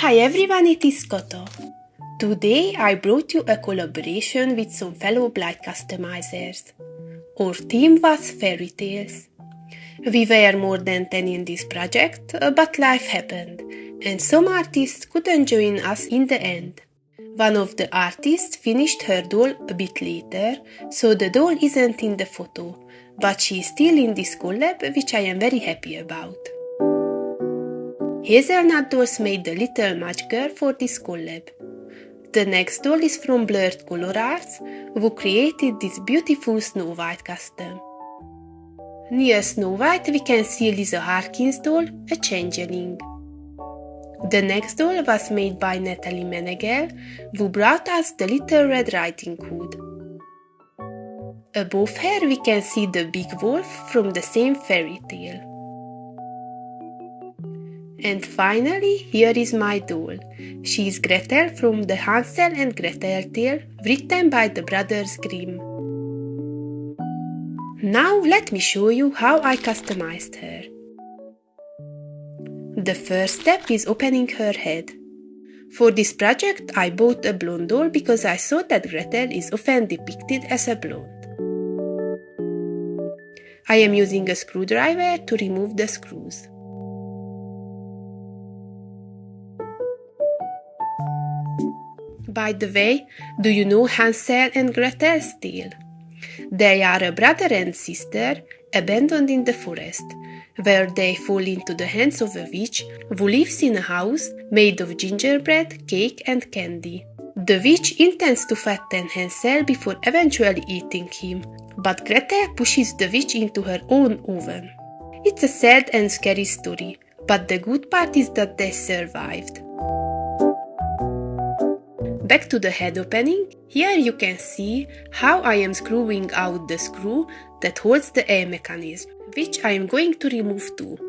Hi everyone, it is Koto. Today I brought you a collaboration with some fellow Blythe customizers. Our theme was fairy tales. We were more than 10 in this project, uh, but life happened, and some artists couldn't join us in the end. One of the artists finished her doll a bit later, so the doll isn't in the photo, but she is still in this collab, which I am very happy about. Hazelnut Dolls made the little match girl for this collab. The next doll is from Blurred Color Arts, who created this beautiful Snow White custom. Near Snow White we can see Lisa Harkins doll, a changeling. The next doll was made by Natalie Menegel, who brought us the Little Red Riding Hood. Above her we can see the big wolf from the same fairy tale. And finally, here is my doll. She is Gretel from the Hansel and Gretel tale, written by the brothers Grimm. Now let me show you how I customized her. The first step is opening her head. For this project I bought a blonde doll because I thought that Gretel is often depicted as a blonde. I am using a screwdriver to remove the screws. By the way, do you know Hansel and Gretel's tale? They are a brother and sister abandoned in the forest, where they fall into the hands of a witch who lives in a house made of gingerbread, cake, and candy. The witch intends to fatten Hansel before eventually eating him, but Gretel pushes the witch into her own oven. It's a sad and scary story, but the good part is that they survived. Back to the head opening, here you can see how I am screwing out the screw that holds the air mechanism, which I am going to remove too.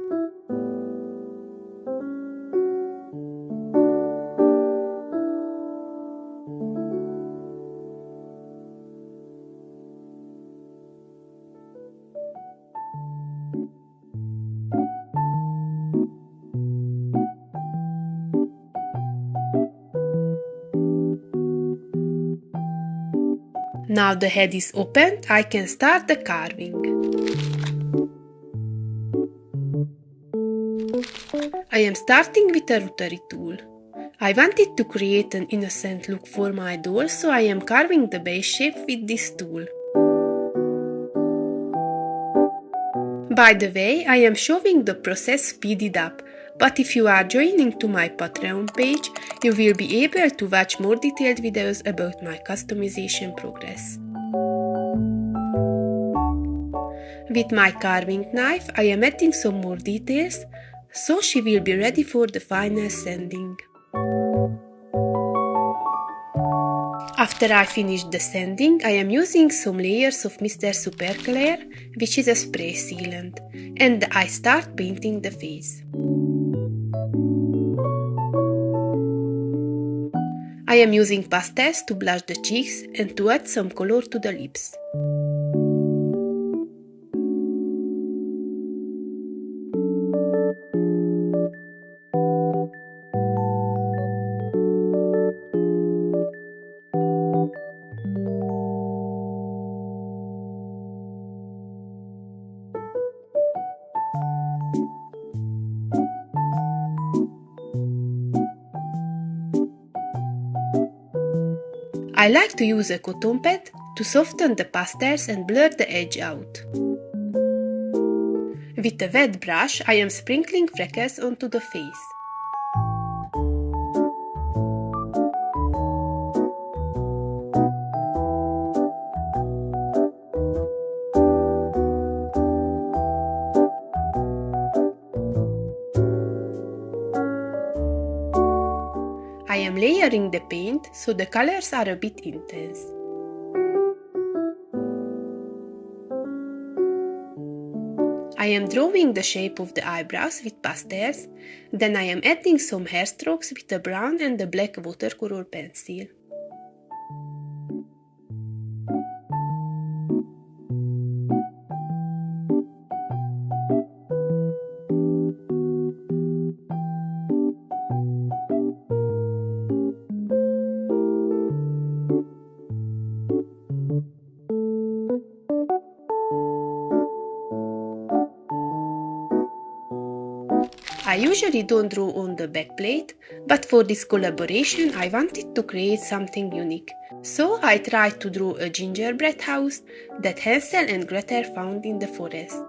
Now the head is opened, I can start the carving. I am starting with a rotary tool. I wanted to create an innocent look for my doll, so I am carving the base shape with this tool. By the way, I am showing the process speeded up, but if you are joining to my Patreon page, you will be able to watch more detailed videos about my customization progress. With my carving knife, I am adding some more details, so she will be ready for the final sanding. After I finish the sanding, I am using some layers of Mr. Super Clear, which is a spray sealant, and I start painting the face. I am using pastels to blush the cheeks and to add some color to the lips. I like to use a cotton pad to soften the pastels and blur the edge out. With a wet brush, I am sprinkling freckles onto the face. Layering the paint so the colors are a bit intense. I am drawing the shape of the eyebrows with pastels, then I am adding some hair strokes with the brown and the black watercolor pencil. Usually don't draw on the backplate, but for this collaboration I wanted to create something unique. So I tried to draw a gingerbread house that Hansel and Gretel found in the forest.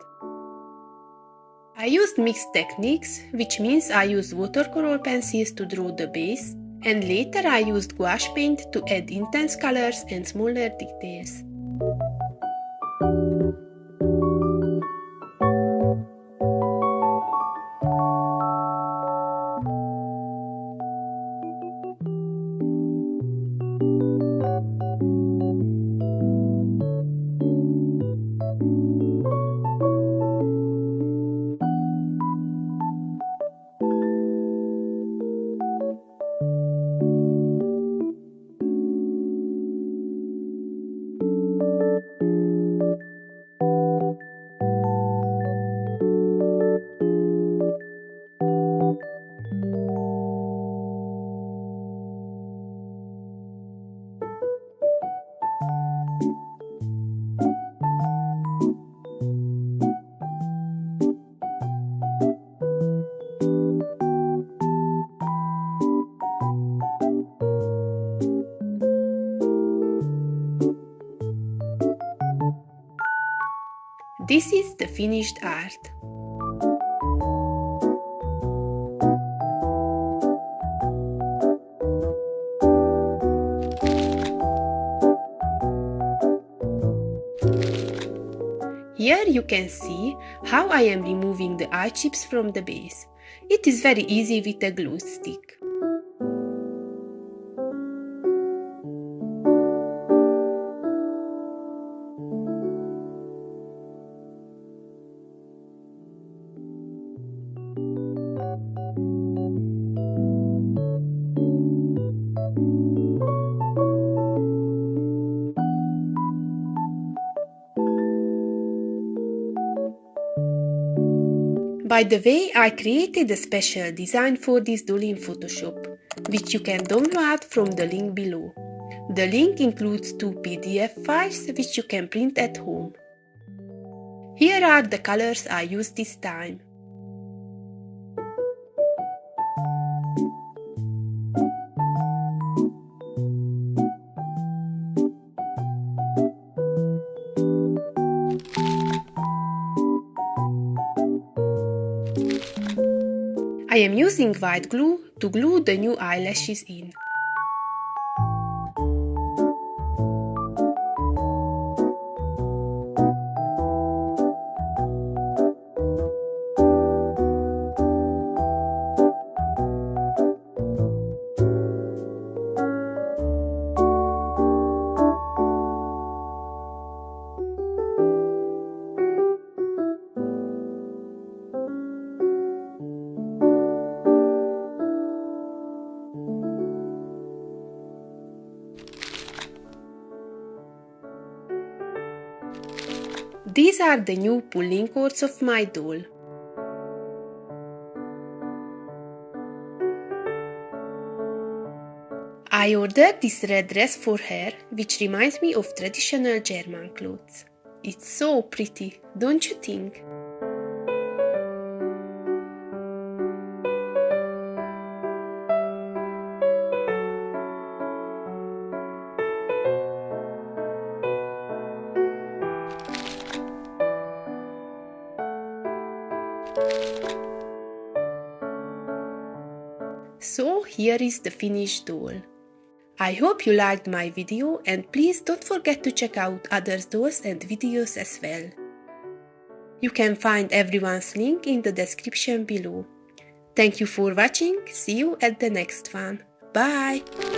I used mixed techniques, which means I used watercolor pencils to draw the base, and later I used gouache paint to add intense colors and smaller details. Finished art. Here you can see how I am removing the eye chips from the base. It is very easy with a glue stick. By the way, I created a special design for this doll in Photoshop, which you can download from the link below. The link includes two PDF files which you can print at home. Here are the colors I used this time. I am using white glue to glue the new eyelashes in. These are the new pulling cords of my doll. I ordered this red dress for her, which reminds me of traditional German clothes. It's so pretty, don't you think? So here is the finished doll. I hope you liked my video and please don't forget to check out other dolls and videos as well. You can find everyone's link in the description below. Thank you for watching, see you at the next one. Bye!